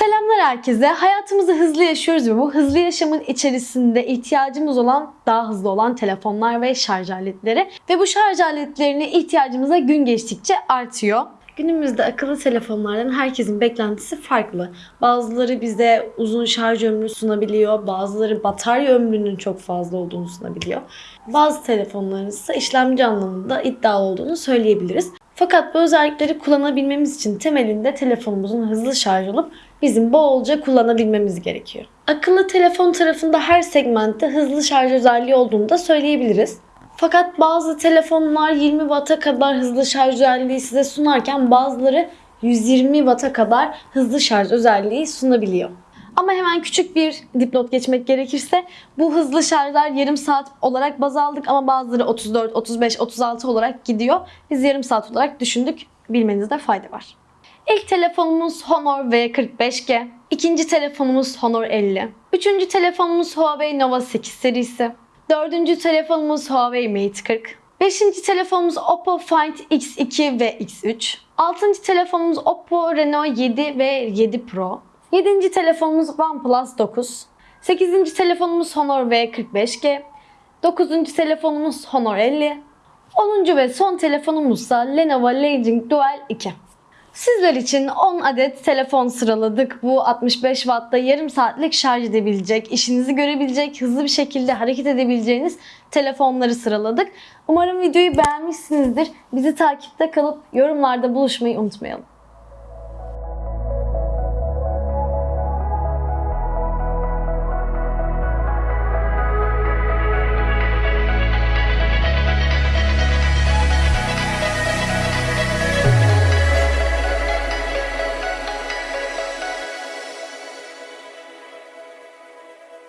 Selamlar herkese. Hayatımızı hızlı yaşıyoruz ve bu hızlı yaşamın içerisinde ihtiyacımız olan daha hızlı olan telefonlar ve şarj aletleri. Ve bu şarj aletlerine ihtiyacımız da gün geçtikçe artıyor. Günümüzde akıllı telefonlardan herkesin beklentisi farklı. Bazıları bize uzun şarj ömrü sunabiliyor, bazıları batarya ömrünün çok fazla olduğunu sunabiliyor. Bazı telefonların ise işlemci anlamında iddialı olduğunu söyleyebiliriz. Fakat bu özellikleri kullanabilmemiz için temelinde telefonumuzun hızlı şarj olup bizim bolca kullanabilmemiz gerekiyor. Akıllı telefon tarafında her segmentte hızlı şarj özelliği olduğunu da söyleyebiliriz. Fakat bazı telefonlar 20 Watt'a kadar hızlı şarj özelliği size sunarken bazıları 120 Watt'a kadar hızlı şarj özelliği sunabiliyor. Ama hemen küçük bir dipnot geçmek gerekirse bu hızlı şarjlar yarım saat olarak baz aldık ama bazıları 34, 35, 36 olarak gidiyor. Biz yarım saat olarak düşündük. Bilmenizde fayda var. İlk telefonumuz Honor V45G. İkinci telefonumuz Honor 50. Üçüncü telefonumuz Huawei Nova 8 serisi. Dördüncü telefonumuz Huawei Mate 40. Beşinci telefonumuz Oppo Find X2 ve X3. Altıncı telefonumuz Oppo Reno 7 ve 7 Pro. Yedinci telefonumuz OnePlus 9. Sekizinci telefonumuz Honor V45G. Dokuzuncu telefonumuz Honor 50. Onuncu ve son telefonumuzsa Lenovo Legion Dual 2. Sizler için 10 adet telefon sıraladık. Bu 65 Watt'ta yarım saatlik şarj edebilecek, işinizi görebilecek, hızlı bir şekilde hareket edebileceğiniz telefonları sıraladık. Umarım videoyu beğenmişsinizdir. Bizi takipte kalıp yorumlarda buluşmayı unutmayalım.